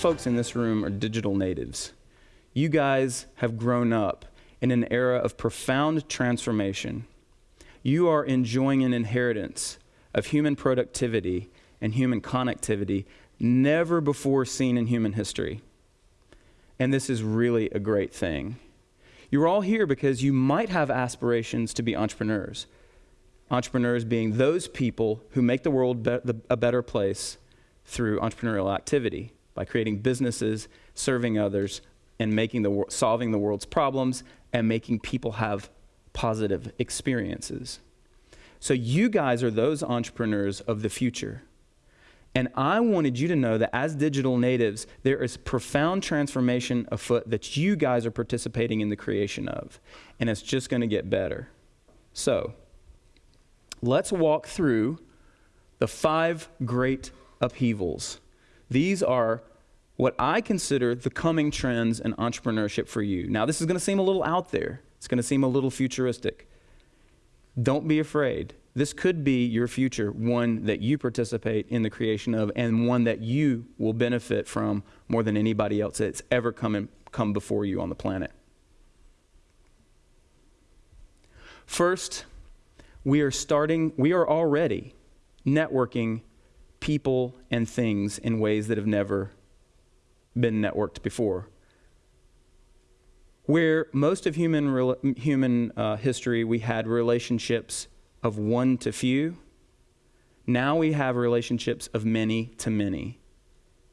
folks in this room are digital natives. You guys have grown up in an era of profound transformation. You are enjoying an inheritance of human productivity and human connectivity never before seen in human history. And this is really a great thing. You're all here because you might have aspirations to be entrepreneurs. Entrepreneurs being those people who make the world be- a better place through entrepreneurial activity by creating businesses, serving others, and making the, solving the world's problems and making people have positive experiences. So, you guys are those entrepreneurs of the future. And I wanted you to know that as digital natives, there is profound transformation afoot that you guys are participating in the creation of. And it's just going to get better. So, let's walk through the five great upheavals. These are what I consider the coming trends in entrepreneurship for you. Now, this is going to seem a little out there, it's going to seem a little futuristic. Don't be afraid. This could be your future, one that you participate in the creation of, and one that you will benefit from more than anybody else that's ever come, in, come before you on the planet. First, we are starting, we are already networking people and things in ways that have never been networked before. Where most of human, human uh, history, we had relationships of one to few. Now we have relationships of many to many,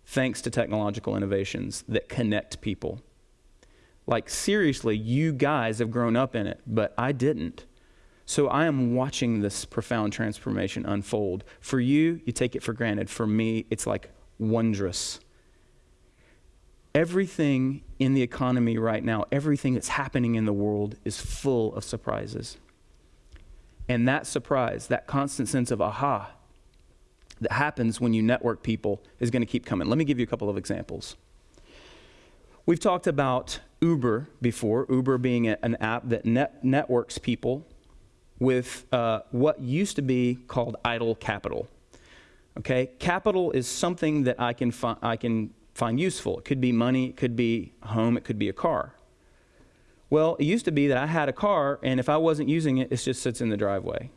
thanks to technological innovations that connect people. Like, seriously, you guys have grown up in it, but I didn't. So I am watching this profound transformation unfold. For you, you take it for granted. For me, it's like wondrous. Everything in the economy right now, everything that's happening in the world is full of surprises. And that surprise, that constant sense of aha that happens when you network people is going to keep coming. Let me give you a couple of examples. We've talked about Uber before, Uber being a, an app that net networks people with uh, what used to be called idle capital. Okay, capital is something that I can, I can find useful. It could be money, it could be home, it could be a car. Well, it used to be that I had a car, and if I wasn't using it, it just sits in the driveway.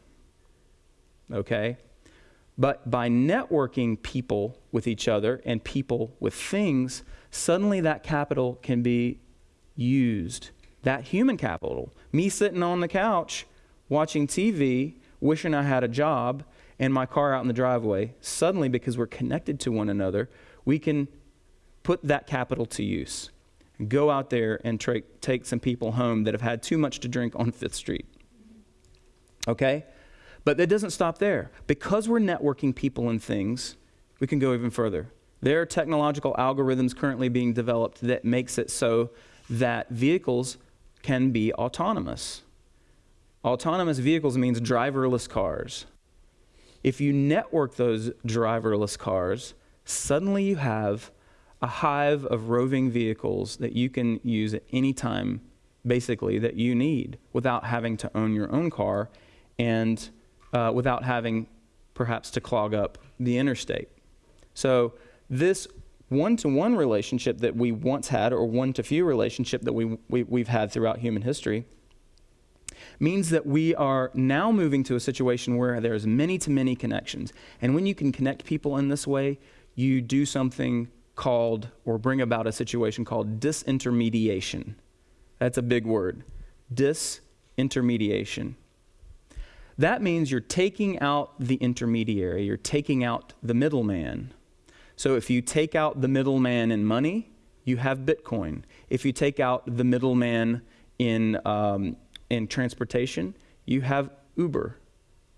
Okay? But by networking people with each other and people with things, suddenly that capital can be used. That human capital. Me sitting on the couch watching TV, wishing I had a job, and my car out in the driveway, suddenly, because we're connected to one another, we can put that capital to use go out there and tra- take some people home that have had too much to drink on Fifth Street. Okay? But that doesn't stop there. Because we're networking people and things, we can go even further. There are technological algorithms currently being developed that makes it so that vehicles can be autonomous. Autonomous vehicles means driverless cars. If you network those driverless cars, suddenly you have a hive of roving vehicles that you can use at any time, basically, that you need without having to own your own car and uh, without having perhaps to clog up the interstate. So, this one to one relationship that we once had, or one to few relationship that we, we, we've had throughout human history, means that we are now moving to a situation where there's many to many connections. And when you can connect people in this way, you do something called, or bring about a situation called disintermediation. That's a big word. Disintermediation. That means you're taking out the intermediary, you're taking out the middleman. So if you take out the middleman in money, you have Bitcoin. If you take out the middleman in, um, in transportation, you have Uber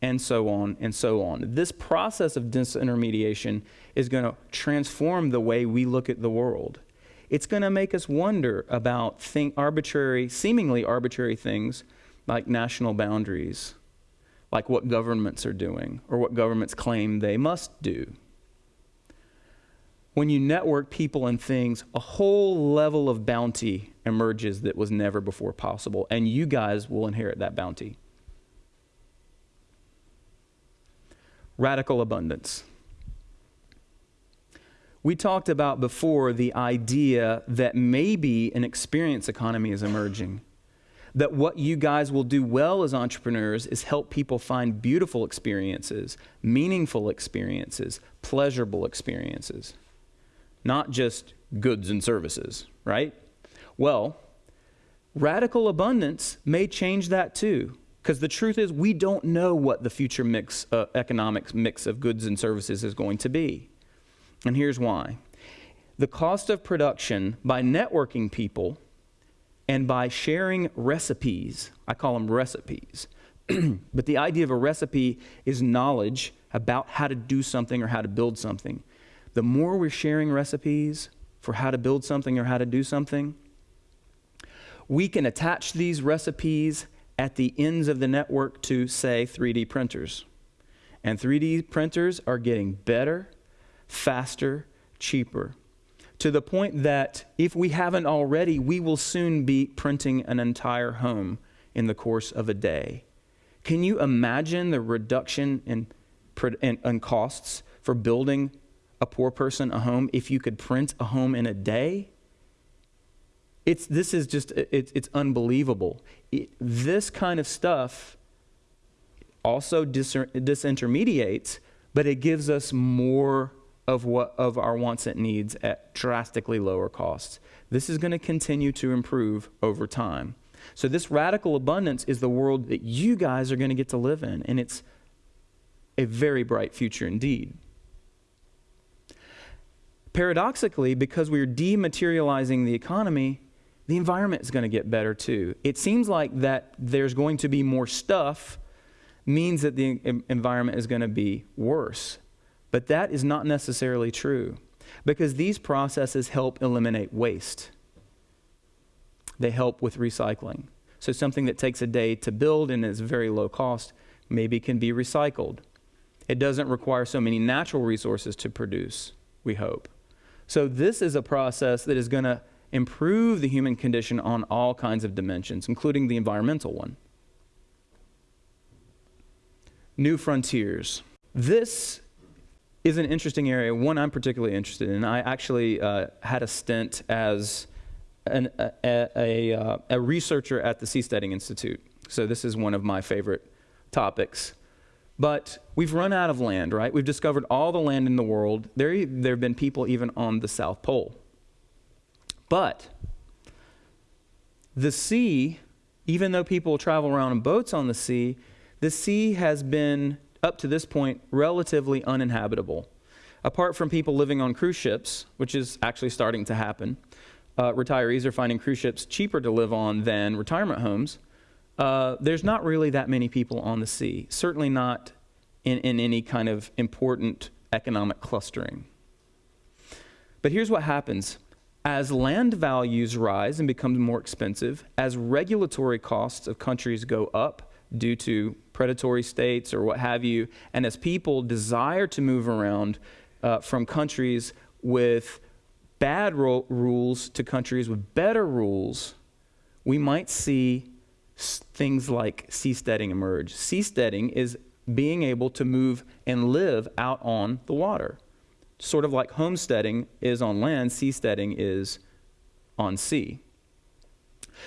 and so on and so on. This process of disintermediation is going to transform the way we look at the world. It's going to make us wonder about think arbitrary, seemingly arbitrary things like national boundaries, like what governments are doing or what governments claim they must do. When you network people and things, a whole level of bounty emerges that was never before possible, and you guys will inherit that bounty. Radical abundance. We talked about before the idea that maybe an experience economy is emerging. That what you guys will do well as entrepreneurs is help people find beautiful experiences, meaningful experiences, pleasurable experiences, not just goods and services, right? Well, radical abundance may change that too. Because the truth is, we don't know what the future mix, uh, economic mix of goods and services is going to be. And here's why the cost of production by networking people and by sharing recipes, I call them recipes, but the idea of a recipe is knowledge about how to do something or how to build something. The more we're sharing recipes for how to build something or how to do something, we can attach these recipes at the ends of the network to, say, 3D printers. And 3D printers are getting better faster, cheaper. To the point that if we haven't already, we will soon be printing an entire home in the course of a day. Can you imagine the reduction in, in, in costs for building a poor person a home if you could print a home in a day? It's, this is just, it, it's unbelievable. It, this kind of stuff also dis- disintermediates, but it gives us more of, what, of our wants and needs at drastically lower costs. This is going to continue to improve over time. So, this radical abundance is the world that you guys are going to get to live in, and it's a very bright future indeed. Paradoxically, because we're dematerializing the economy, the environment is going to get better too. It seems like that there's going to be more stuff means that the environment is going to be worse. But that is not necessarily true because these processes help eliminate waste. They help with recycling. So, something that takes a day to build and is very low cost maybe can be recycled. It doesn't require so many natural resources to produce, we hope. So, this is a process that is going to improve the human condition on all kinds of dimensions, including the environmental one. New frontiers. This is an interesting area, one I'm particularly interested in. I actually uh, had a stint as an, a, a, uh, a, researcher at the Seasteading Institute. So this is one of my favorite topics. But we've run out of land, right? We've discovered all the land in the world. There, there have been people even on the South Pole. But the sea, even though people travel around in boats on the sea, the sea has been up to this point, relatively uninhabitable. Apart from people living on cruise ships, which is actually starting to happen, uh, retirees are finding cruise ships cheaper to live on than retirement homes. Uh, there's not really that many people on the sea, certainly not in, in any kind of important economic clustering. But here's what happens as land values rise and become more expensive, as regulatory costs of countries go up, due to predatory states or what have you. And as people desire to move around uh, from countries with bad rules to countries with better rules, we might see things like seasteading emerge. Seasteading is being able to move and live out on the water. Sort of like homesteading is on land, seasteading is on sea.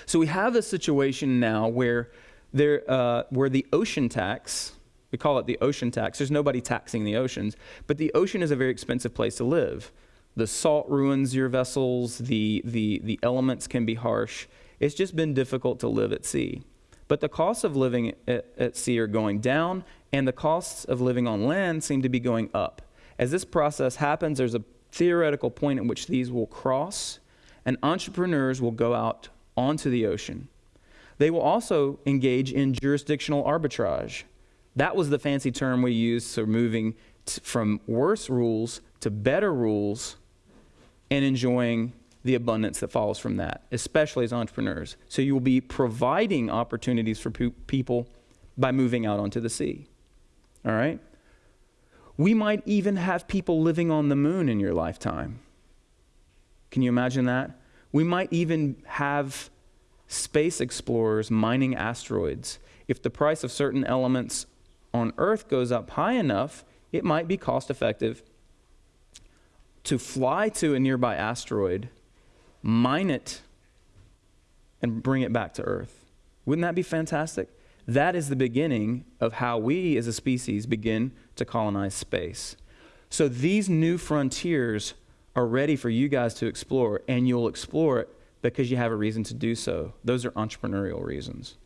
So we have this situation now where there, uh, where the ocean tax, we call it the ocean tax, there's nobody taxing the oceans, but the ocean is a very expensive place to live. The salt ruins your vessels, the, the, the elements can be harsh. It's just been difficult to live at sea. But the costs of living at, at sea are going down, and the costs of living on land seem to be going up. As this process happens, there's a theoretical point at which these will cross, and entrepreneurs will go out onto the ocean. They will also engage in jurisdictional arbitrage. That was the fancy term we used for moving from worse rules to better rules and enjoying the abundance that follows from that, especially as entrepreneurs. So you will be providing opportunities for pe- people by moving out onto the sea. All right? We might even have people living on the moon in your lifetime. Can you imagine that? We might even have space explorers mining asteroids. If the price of certain elements on Earth goes up high enough, it might be cost effective to fly to a nearby asteroid, mine it, and bring it back to Earth. Wouldn't that be fantastic? That is the beginning of how we as a species begin to colonize space. So these new frontiers are ready for you guys to explore, and you'll explore it because you have a reason to do so. Those are entrepreneurial reasons.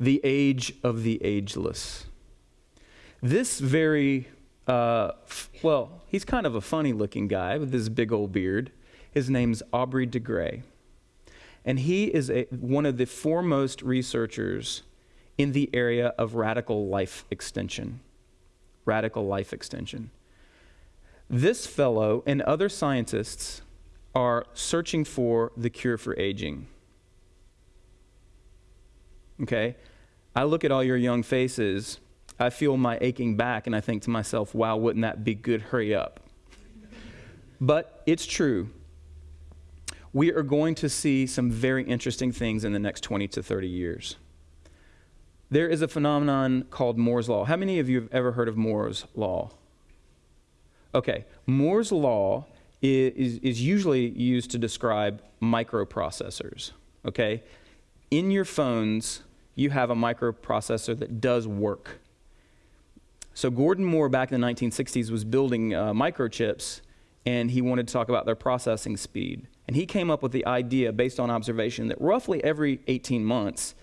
The age of the ageless. This very, uh, well, he's kind of a funny looking guy with this big old beard. His name's Aubrey de Grey. And he is a, one of the foremost researchers in the area of radical life extension. Radical life extension. This fellow and other scientists are searching for the cure for aging. Okay? I look at all your young faces, I feel my aching back, and I think to myself, wow, wouldn't that be good? Hurry up. but it's true we are going to see some very interesting things in the next 20 to 30 years. There is a phenomenon called Moore's Law. How many of you have ever heard of Moore's Law? Okay, Moore's Law is, is usually used to describe microprocessors. Okay? In your phones, you have a microprocessor that does work. So, Gordon Moore back in the 1960s was building uh, microchips, and he wanted to talk about their processing speed. And he came up with the idea, based on observation, that roughly every 18 months,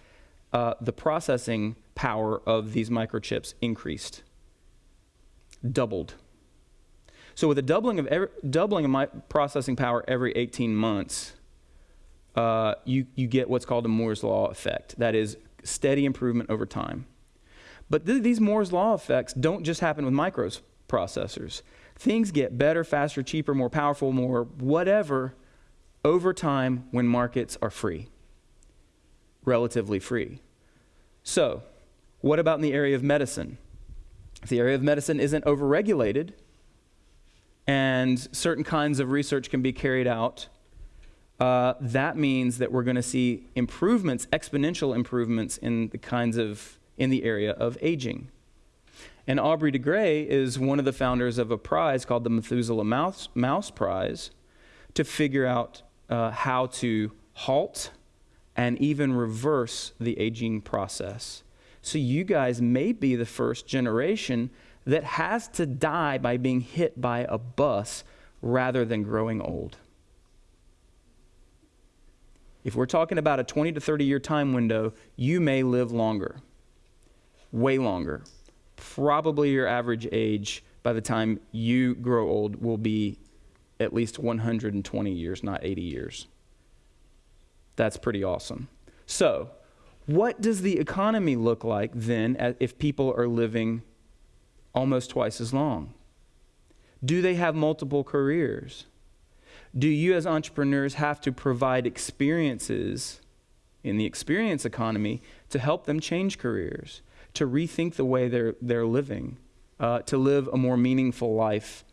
uh, the processing power of these microchips increased, doubled. So, with a doubling of, every, doubling of my processing power every 18 months, uh, you, you get what's called a Moore's Law effect. That is, steady improvement over time. But th- these Moore's Law effects don't just happen with microprocessors. Things get better, faster, cheaper, more powerful, more whatever over time when markets are free, relatively free. So, what about in the area of medicine? If the area of medicine isn't overregulated and certain kinds of research can be carried out, uh, that means that we're going to see improvements, exponential improvements in the kinds of in the area of aging. And Aubrey de Grey is one of the founders of a prize called the Methuselah Mouse, Mouse Prize to figure out uh, how to halt and even reverse the aging process. So you guys may be the first generation that has to die by being hit by a bus rather than growing old. If we're talking about a 20 to 30 year time window, you may live longer, way longer. Probably your average age by the time you grow old will be at least 120 years, not 80 years. That's pretty awesome. So, what does the economy look like then if people are living almost twice as long? Do they have multiple careers? Do you, as entrepreneurs, have to provide experiences in the experience economy to help them change careers, to rethink the way they're, they're living, uh, to live a more meaningful life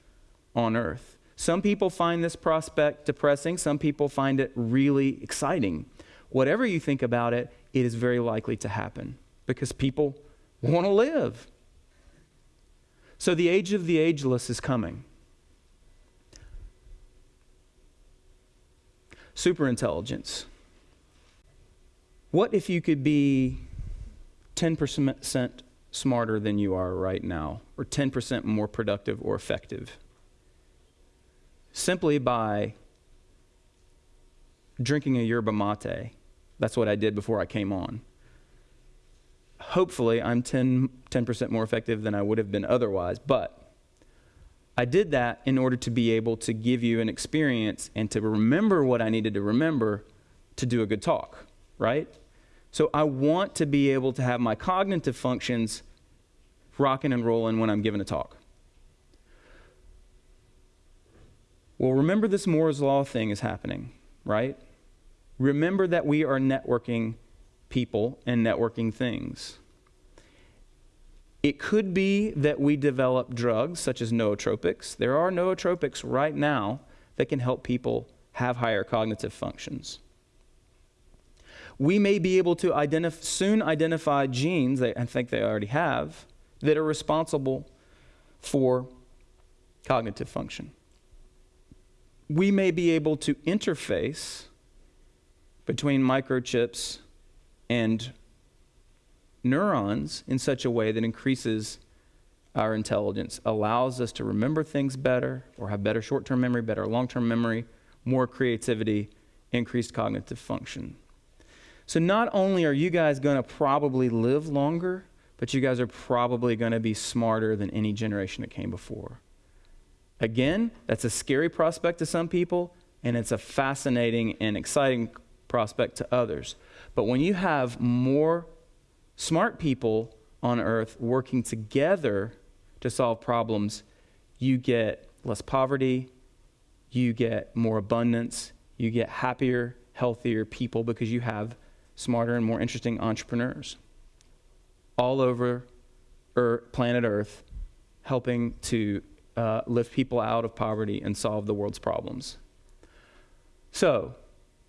on earth? Some people find this prospect depressing, some people find it really exciting. Whatever you think about it, it is very likely to happen because people want to live. So the age of the ageless is coming. Superintelligence. What if you could be 10% smarter than you are right now, or 10% more productive or effective? simply by drinking a yerba mate. That's what I did before I came on. Hopefully, I'm 10, 10% more effective than I would have been otherwise, but I did that in order to be able to give you an experience and to remember what I needed to remember to do a good talk, right? So I want to be able to have my cognitive functions rocking and rolling when I'm giving a talk. Well, remember this Moore's Law thing is happening, right? Remember that we are networking people and networking things. It could be that we develop drugs such as nootropics. There are nootropics right now that can help people have higher cognitive functions. We may be able to identif- soon identify genes, that I think they already have, that are responsible for cognitive function. We may be able to interface between microchips and neurons in such a way that increases our intelligence, allows us to remember things better or have better short term memory, better long term memory, more creativity, increased cognitive function. So, not only are you guys going to probably live longer, but you guys are probably going to be smarter than any generation that came before. Again, that's a scary prospect to some people, and it's a fascinating and exciting prospect to others. But when you have more smart people on earth working together to solve problems, you get less poverty, you get more abundance, you get happier, healthier people because you have smarter and more interesting entrepreneurs all over Earth, planet Earth helping to uh, lift people out of poverty and solve the world's problems. So,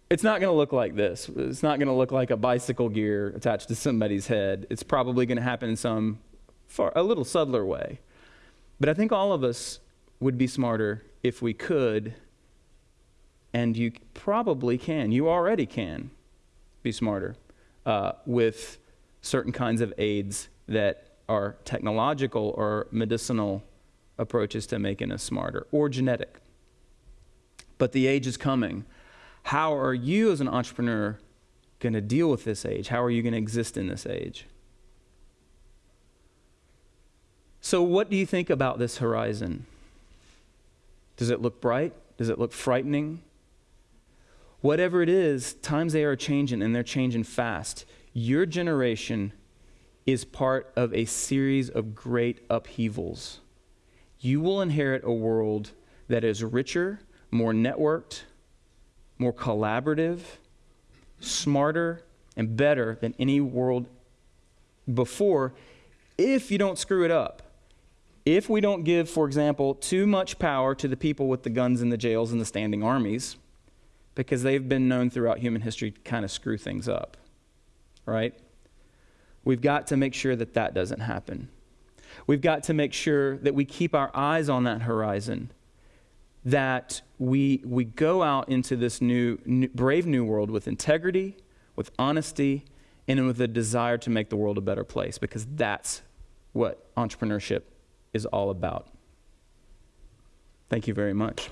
it's not going to look like this. It's not going to look like a bicycle gear attached to somebody's head. It's probably going to happen in some far, a little subtler way. But I think all of us would be smarter if we could, and you probably can. You already can be smarter uh, with certain kinds of aids that are technological or medicinal approaches to making us smarter or genetic. But the age is coming how are you as an entrepreneur going to deal with this age? How are you going to exist in this age? So, what do you think about this horizon? Does it look bright? Does it look frightening? Whatever it is, times they are changing and they're changing fast. Your generation is part of a series of great upheavals. You will inherit a world that is richer, more networked, more collaborative, smarter, and better than any world before if you don't screw it up. If we don't give, for example, too much power to the people with the guns in the jails and the standing armies, because they've been known throughout human history to kind of screw things up, right? We've got to make sure that that doesn't happen. We've got to make sure that we keep our eyes on that horizon that we, we go out into this new, new, brave new world with integrity, with honesty, and with a desire to make the world a better place because that's what entrepreneurship is all about. Thank you very much.